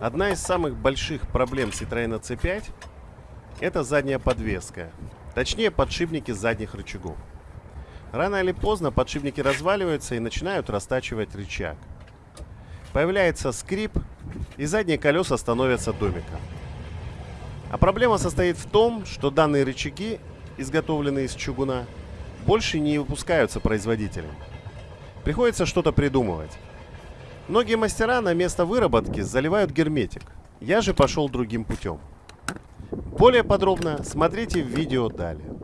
Одна из самых больших проблем Citroёn C5 это задняя подвеска, точнее подшипники задних рычагов. Рано или поздно подшипники разваливаются и начинают растачивать рычаг. Появляется скрип, и задние колеса становятся домиком. А проблема состоит в том, что данные рычаги, изготовленные из чугуна, больше не выпускаются производителем. Приходится что-то придумывать. Многие мастера на место выработки заливают герметик. Я же пошел другим путем. Более подробно смотрите в видео далее.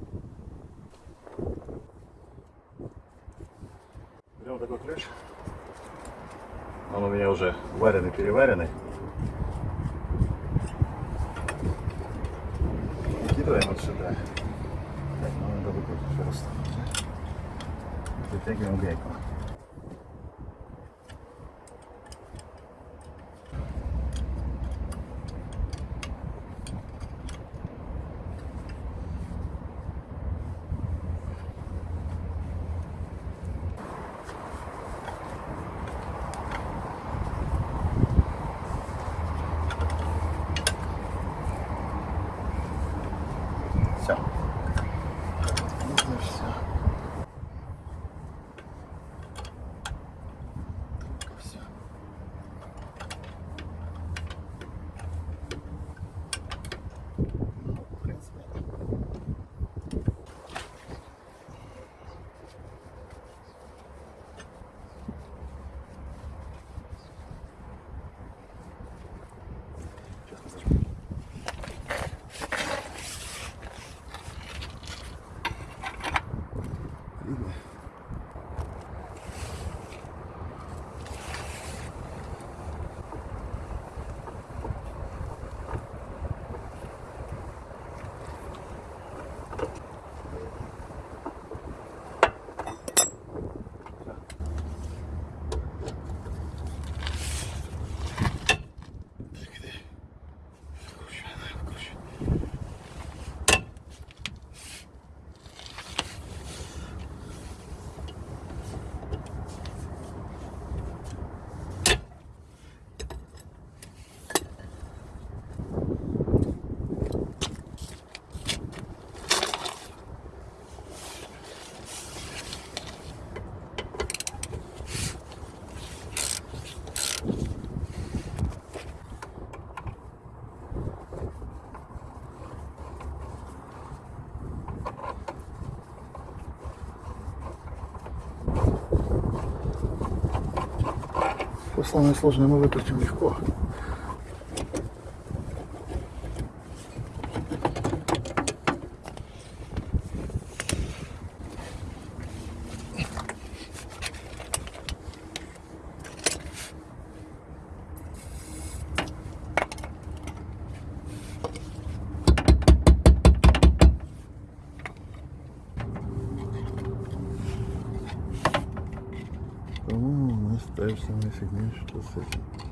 Берем такой ключ. Он у меня уже вареный, переваренный. Выкидываем вот сюда. Так, ну надо выкрутить просто. Вытягиваем гайку. Самое сложное мы выкрутим легко. Göstermek istediğim şey.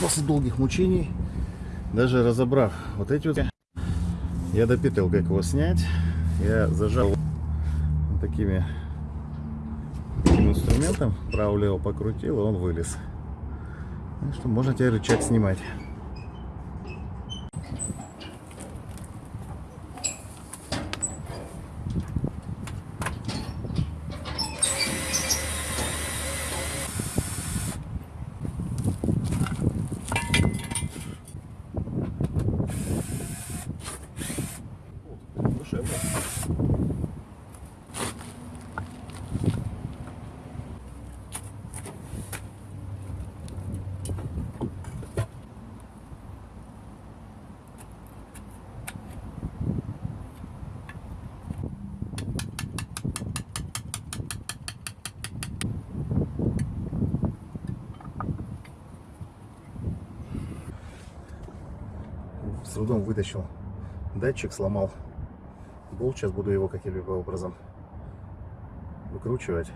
После долгих мучений, даже разобрав вот эти вот, я допитал, как его снять. Я зажал вот такими таким инструментом, право-лево покрутил, и он вылез. Так что можно теперь рычаг снимать. Трудом вытащил датчик, сломал болт. Сейчас буду его каким-либо образом выкручивать.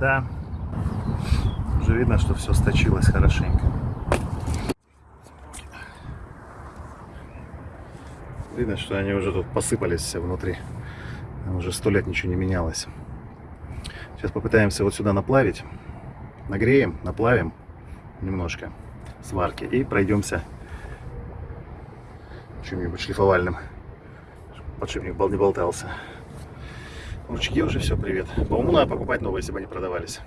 Да, уже видно, что все сточилось хорошенько. Видно, что они уже тут посыпались все внутри. Уже сто лет ничего не менялось. Сейчас попытаемся вот сюда наплавить. Нагреем, наплавим немножко сварки и пройдемся чем-нибудь шлифовальным. Подшипник не болтался. Ручки уже все, привет. По уму надо покупать новые, если бы они продавались.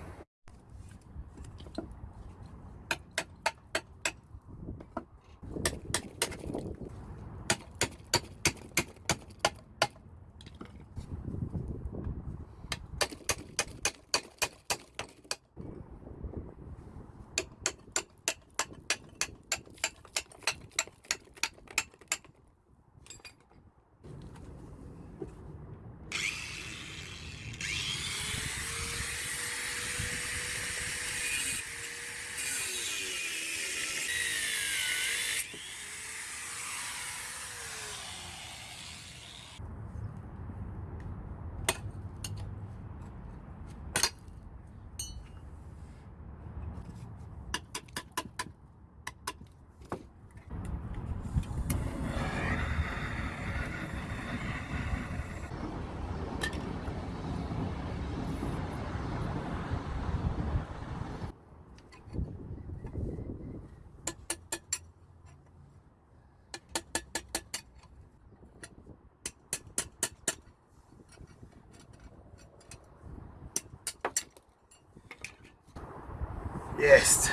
Есть.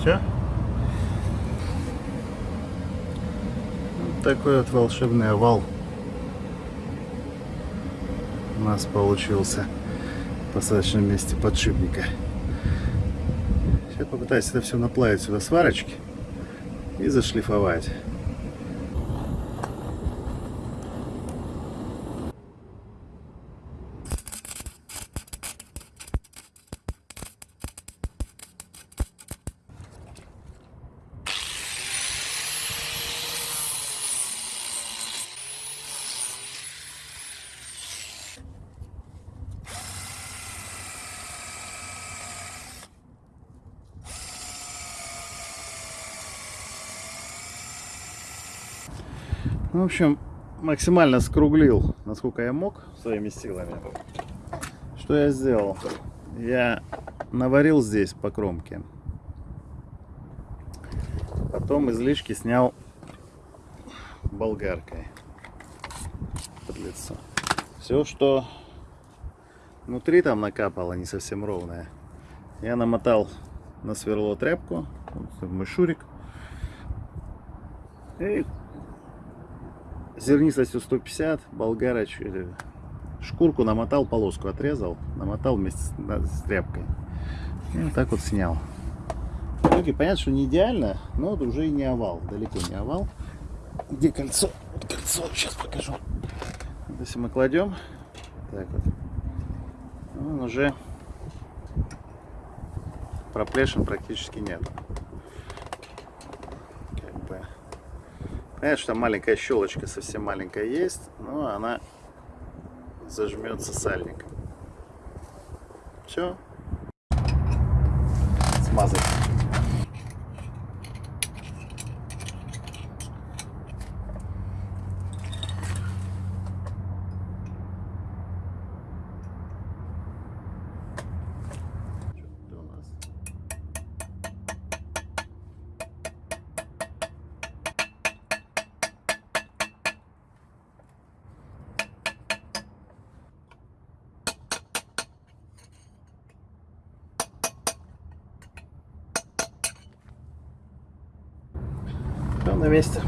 Все? Вот такой вот волшебный овал у нас получился в посадочном месте подшипника. Сейчас попытаюсь это все наплавить сюда сварочки и зашлифовать. В общем, максимально скруглил, насколько я мог, своими силами. Что я сделал? Я наварил здесь по кромке. Потом излишки снял болгаркой под лицо. Все, что внутри там накапало, не совсем ровное, я намотал на сверло тряпку, вот мой шурик, и зернистостью 150, болгароч, или шкурку намотал, полоску отрезал, намотал вместе с, да, с тряпкой. И вот так вот снял. шестерки. Понятно, что не идеально, но это уже и не овал. Далеко не овал. Где кольцо? Вот кольцо, сейчас покажу. Вот Если мы кладем, так вот, он уже проплешин практически нет. Как бы. Что там маленькая щелочка совсем маленькая есть, но она зажмется сальником. Все. Смазать. На месте.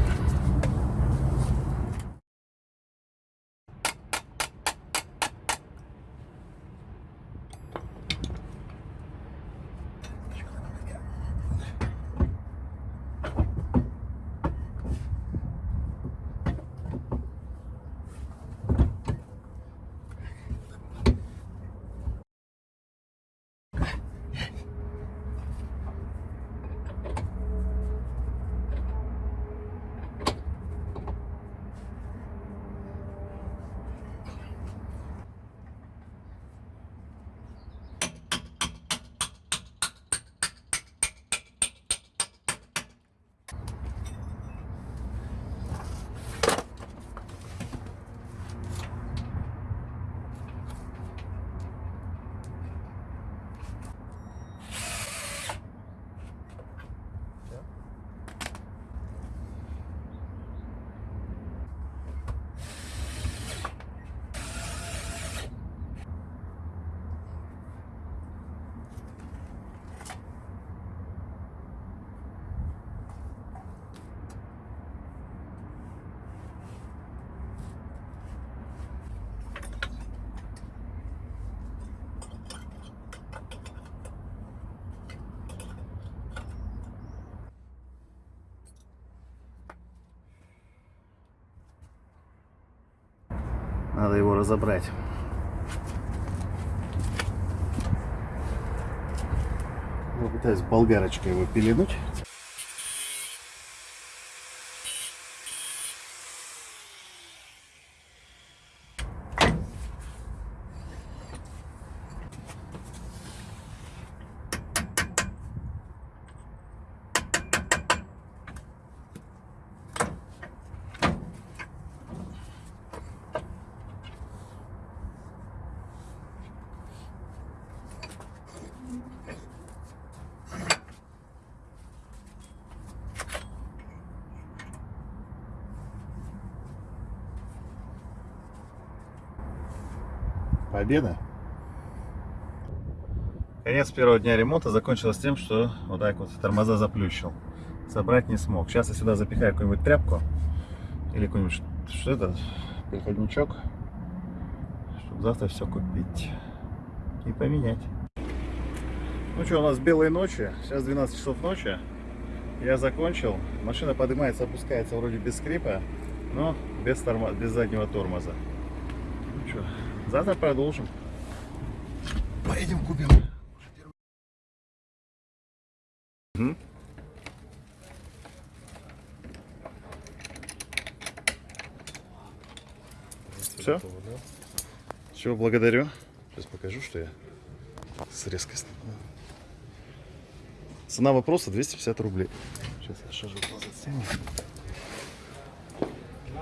Надо его разобрать. Попытаюсь болгарочкой его пеленуть. Победа. Конец первого дня ремонта закончилось тем, что вот так вот тормоза заплющил. Собрать не смог. Сейчас я сюда запихаю какую-нибудь тряпку или какой-нибудь, что это, переходничок, чтобы завтра все купить и поменять. Ну что, у нас белые ночи, сейчас 12 часов ночи. Я закончил. Машина поднимается, опускается вроде без скрипа, но без, тормо... без заднего тормоза. Ну что, завтра продолжим. Поедем купим. Все? Все, благодарю. Сейчас покажу, что я с резкостью. Цена вопроса 250 рублей. Сейчас я шажу назад сниму.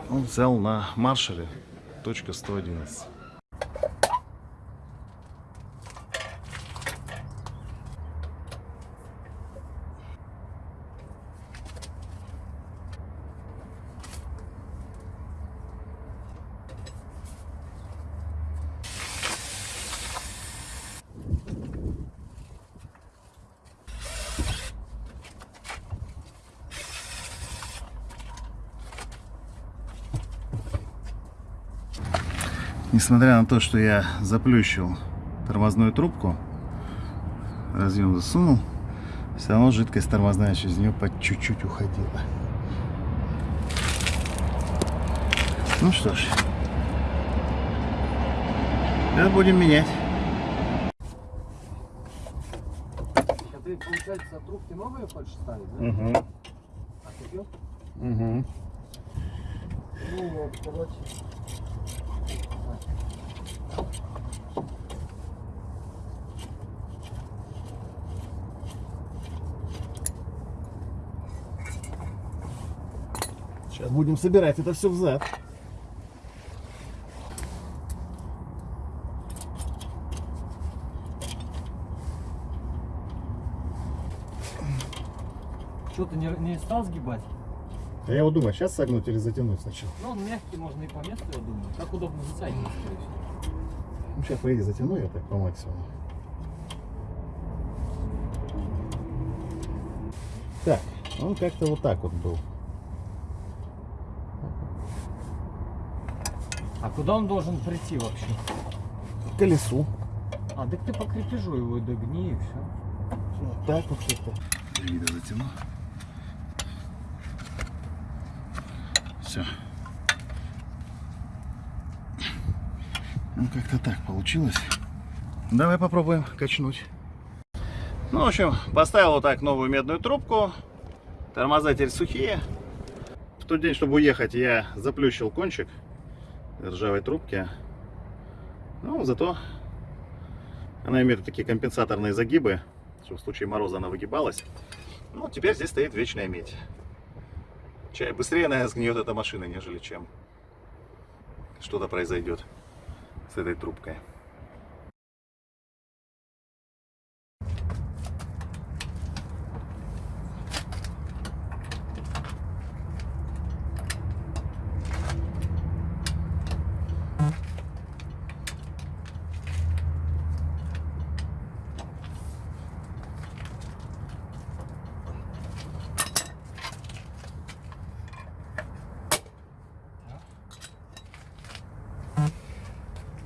Он взял на маршале точка 111. Несмотря на то, что я заплющил тормозную трубку, разъем засунул, Все равно жидкость тормозная через нее по чуть-чуть уходила. Ну что ж. Сейчас будем менять. А ты, получается, трубки новые хочешь ставить, да? Угу. А купил? Угу. Ну вот, короче. Будем собирать это все взад. Что, ты не, не стал сгибать? А я вот думаю, сейчас согнуть или затянуть сначала. Ну, он мягкий, можно и по месту, я думаю. Как удобно затягивать. Ну, сейчас, по идее, затяну я так по максимуму. Так, он как-то вот так вот был. А куда он должен прийти вообще? К колесу. А, так ты по крепежу его и догни, и все. Вот так вот как-то. Вида затяну. Все. Ну, как-то так получилось. Давай попробуем качнуть. Ну, в общем, поставил вот так новую медную трубку. Тормоза теперь сухие. В тот день, чтобы уехать, я заплющил кончик ржавой трубки. Ну, зато она имеет такие компенсаторные загибы, что в случае мороза она выгибалась. Ну, теперь здесь стоит вечная медь. Чай быстрее, наверное, сгниет эта машина, нежели чем что-то произойдет с этой трубкой.